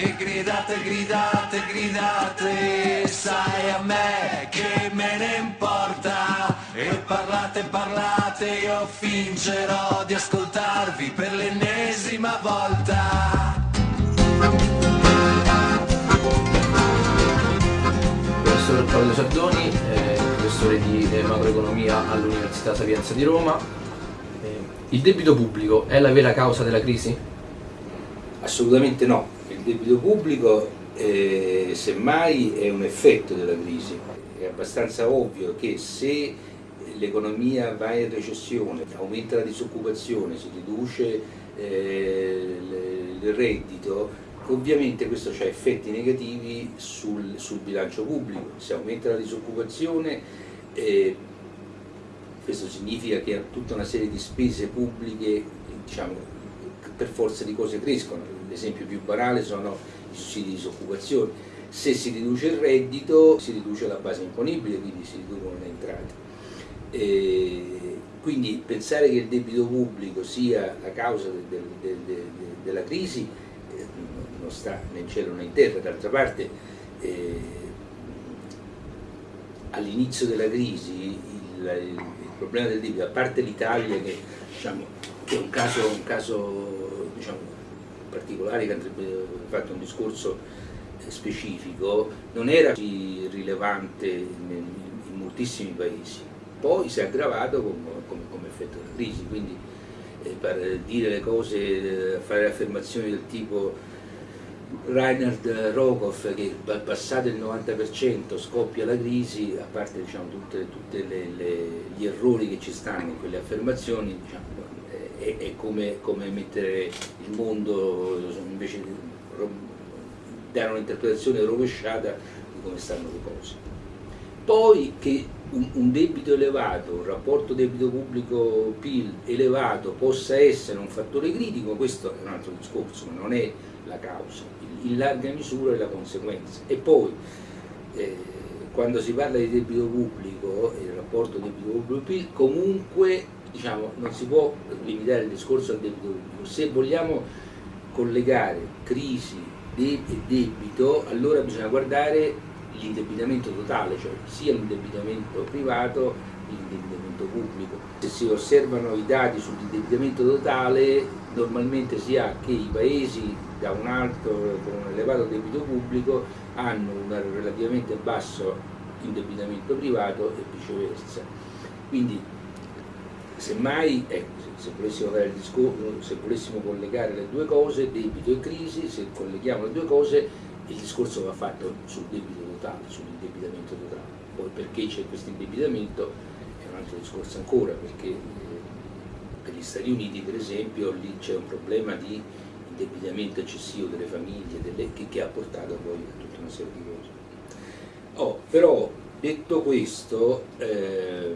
E gridate, gridate, gridate, sai a me che me ne importa. E parlate, parlate, io fingerò di ascoltarvi per l'ennesima volta. Professor Claudio Sardoni, eh, professore di eh, macroeconomia all'Università Sapienza di Roma. Eh, il debito pubblico è la vera causa della crisi? Assolutamente no, il debito pubblico eh, semmai è un effetto della crisi, è abbastanza ovvio che se l'economia va in recessione, aumenta la disoccupazione, si riduce eh, il reddito, ovviamente questo ha effetti negativi sul, sul, bilancio pubblico, se aumenta la disoccupazione eh, questo significa che tutta una serie di spese pubbliche diciamo, per forza di cose crescono, l'esempio più banale sono i sussidi di disoccupazione, se si riduce il reddito si riduce la base imponibile, quindi si riducono le entrate. E quindi pensare che il debito pubblico sia la causa del, del, del, della crisi eh, non sta né in cielo né in terra, d'altra parte eh, all'inizio della crisi il, il, problema del debito, a parte l'Italia che, diciamo, è un caso, un caso diciamo, particolare che andrebbe fatto un discorso specifico, non era così rilevante in, moltissimi paesi. Poi si è aggravato come, effetto della crisi, quindi eh, per dire le cose, eh, fare affermazioni del tipo Reinhard Rogoff che passato il 90% scoppia la crisi, a parte diciamo, tutti gli errori che ci stanno in quelle affermazioni, diciamo, è, è come, come, mettere il mondo invece di dare un'interpretazione rovesciata di come stanno le cose. Poi che un, un debito elevato, un rapporto debito pubblico-PIL elevato possa essere un fattore critico, questo è un altro discorso, ma non è la causa, in larga misura è la conseguenza. E poi, eh, quando si parla di debito pubblico il rapporto debito pubblico-PIL, comunque diciamo, non si può limitare il discorso al debito pubblico. Se vogliamo collegare crisi e debito, allora bisogna guardare l'indebitamento totale, cioè sia l'indebitamento privato che l'indebitamento pubblico. Se si osservano i dati sull'indebitamento totale, normalmente si ha che i paesi da un alto, con un elevato debito pubblico, hanno un relativamente basso indebitamento privato e viceversa. Quindi, semmai, ecco, se, volessimo discorso, se volessimo collegare le due cose, debito e crisi, se colleghiamo le due cose, il discorso va fatto sul debito totale, sull'indebitamento totale. Poi perché c'è questo indebitamento è un altro discorso ancora, perché eh, per gli Stati Uniti per esempio lì c'è un problema di indebitamento eccessivo delle famiglie, delle, che, che, ha portato poi a tutta una serie di cose. Oh, però detto questo, eh,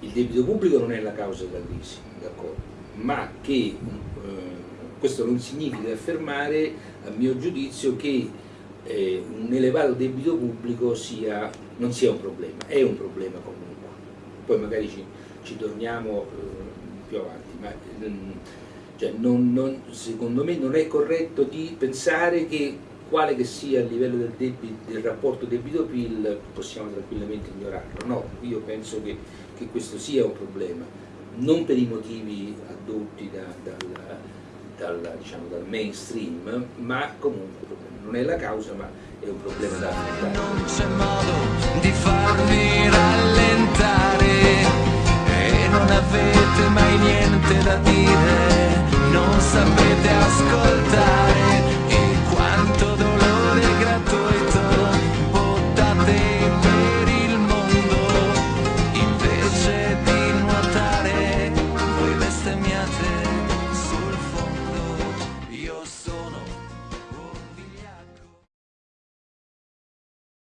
il debito pubblico non è la causa della crisi, ma che eh, questo non significa affermare, a mio giudizio, che eh, un elevato debito pubblico sia, non sia un problema, è un problema comunque. Poi magari ci, ci torniamo eh, più avanti, ma mm, cioè non, non, secondo me non è corretto di pensare che quale che sia il livello del, debito, del rapporto debito-PIL possiamo tranquillamente ignorarlo. No, io penso che, che, questo sia un problema, non per i motivi addotti da, dal, dal, diciamo, dal mainstream, ma comunque non è la causa ma è un problema da affrontare. Non c'è modo di farvi rallentare